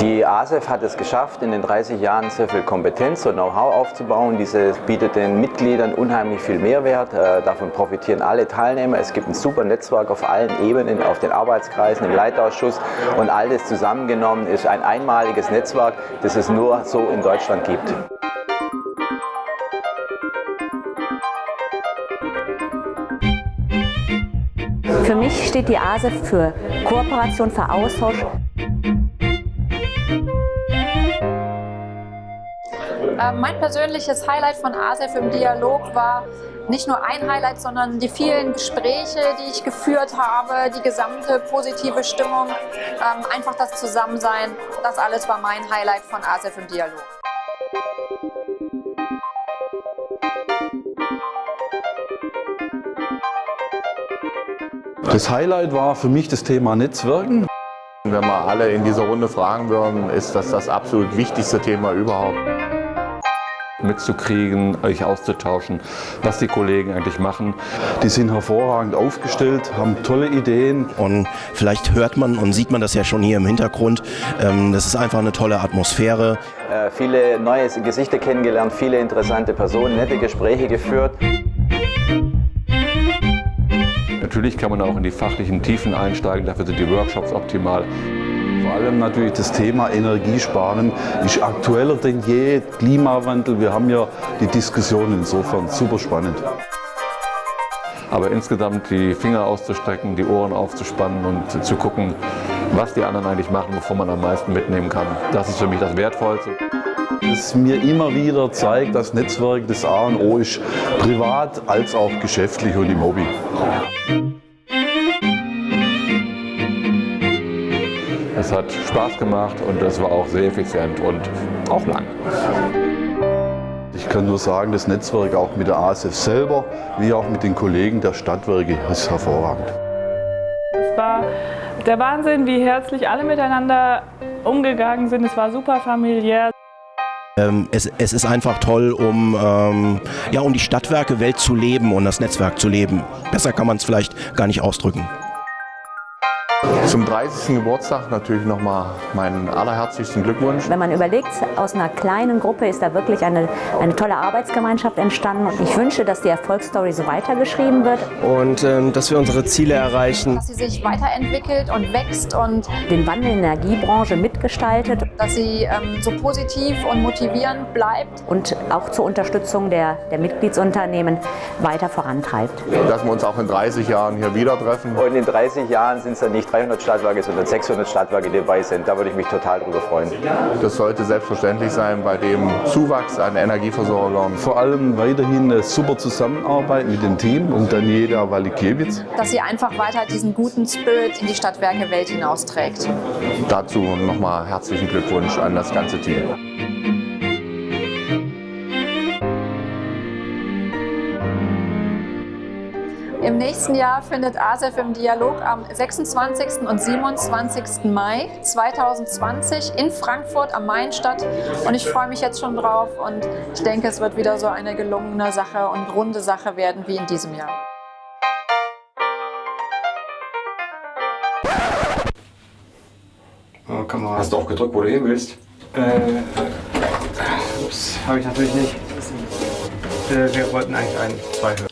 Die ASEF hat es geschafft, in den 30 Jahren sehr viel Kompetenz und Know-how aufzubauen. Diese bietet den Mitgliedern unheimlich viel Mehrwert. Äh, davon profitieren alle Teilnehmer. Es gibt ein super Netzwerk auf allen Ebenen, auf den Arbeitskreisen, im Leitausschuss und all das zusammengenommen ist ein einmaliges Netzwerk, das es nur so in Deutschland gibt. Für mich steht die ASEF für Kooperation, für Austausch, Ähm, mein persönliches Highlight von ASEF im Dialog war nicht nur ein Highlight, sondern die vielen Gespräche, die ich geführt habe, die gesamte positive Stimmung, ähm, einfach das Zusammensein. Das alles war mein Highlight von ASEF im Dialog. Das Highlight war für mich das Thema Netzwerken. Wenn wir alle in dieser Runde fragen würden, ist das das absolut wichtigste Thema überhaupt mitzukriegen, euch auszutauschen, was die Kollegen eigentlich machen. Die sind hervorragend aufgestellt, haben tolle Ideen. Und vielleicht hört man und sieht man das ja schon hier im Hintergrund. Ähm, das ist einfach eine tolle Atmosphäre. Äh, viele neue Gesichter kennengelernt, viele interessante Personen, nette Gespräche geführt. Natürlich kann man auch in die fachlichen Tiefen einsteigen, dafür sind die Workshops optimal. Vor allem natürlich das Thema Energiesparen ist aktueller denn je. Klimawandel, wir haben ja die Diskussion insofern super spannend. Aber insgesamt die Finger auszustrecken, die Ohren aufzuspannen und zu gucken, was die anderen eigentlich machen, wovon man am meisten mitnehmen kann. Das ist für mich das Wertvollste. Es mir immer wieder zeigt, dass Netzwerk das A und O ist, privat als auch geschäftlich und im Hobby. Es hat Spaß gemacht und es war auch sehr effizient und auch lang. Ich kann nur sagen, das Netzwerk auch mit der ASF selber, wie auch mit den Kollegen der Stadtwerke, ist hervorragend. Es war der Wahnsinn, wie herzlich alle miteinander umgegangen sind. Es war super familiär. Ähm, es, es, ist einfach toll, um, ähm, ja, um die Stadtwerke Welt zu leben und das Netzwerk zu leben. Besser kann man es vielleicht gar nicht ausdrücken. Zum 30. Geburtstag natürlich nochmal meinen allerherzlichsten Glückwunsch. Wenn man überlegt, aus einer kleinen Gruppe ist da wirklich eine, eine tolle Arbeitsgemeinschaft entstanden. Und ich wünsche, dass die Erfolgsstory so weitergeschrieben wird. Und ähm, dass wir unsere Ziele erreichen. Dass sie sich weiterentwickelt und wächst und den Wandel in der Energiebranche mitgestaltet. Dass sie ähm, so positiv und motivierend bleibt. Und auch zur Unterstützung der, der Mitgliedsunternehmen weiter vorantreibt. Dass wir uns auch in 30 Jahren hier wieder treffen. Und in 30 Jahren sind es dann nicht 300 Stadtwerke, sondern 600 Stadtwerke dabei sind. Da würde ich mich total drüber freuen. Das sollte selbstverständlich sein bei dem Zuwachs an Energieversorgern. Vor allem weiterhin eine super Zusammenarbeit mit dem Team und Daniela Walikiewicz. Dass sie einfach weiter diesen guten Spirit in die Stadtwerke Welt hinausträgt. Dazu nochmal herzlichen Glückwunsch an das ganze Team. Im nächsten Jahr findet ASEF im Dialog am 26. und 27. Mai 2020 in Frankfurt am Main statt. Und ich freue mich jetzt schon drauf und ich denke, es wird wieder so eine gelungene Sache und runde Sache werden wie in diesem Jahr. Oh, komm mal. Hast du auch gedrückt, wo du hin willst? Äh, ups, habe ich natürlich nicht. Äh, wir wollten eigentlich ein, zwei hören.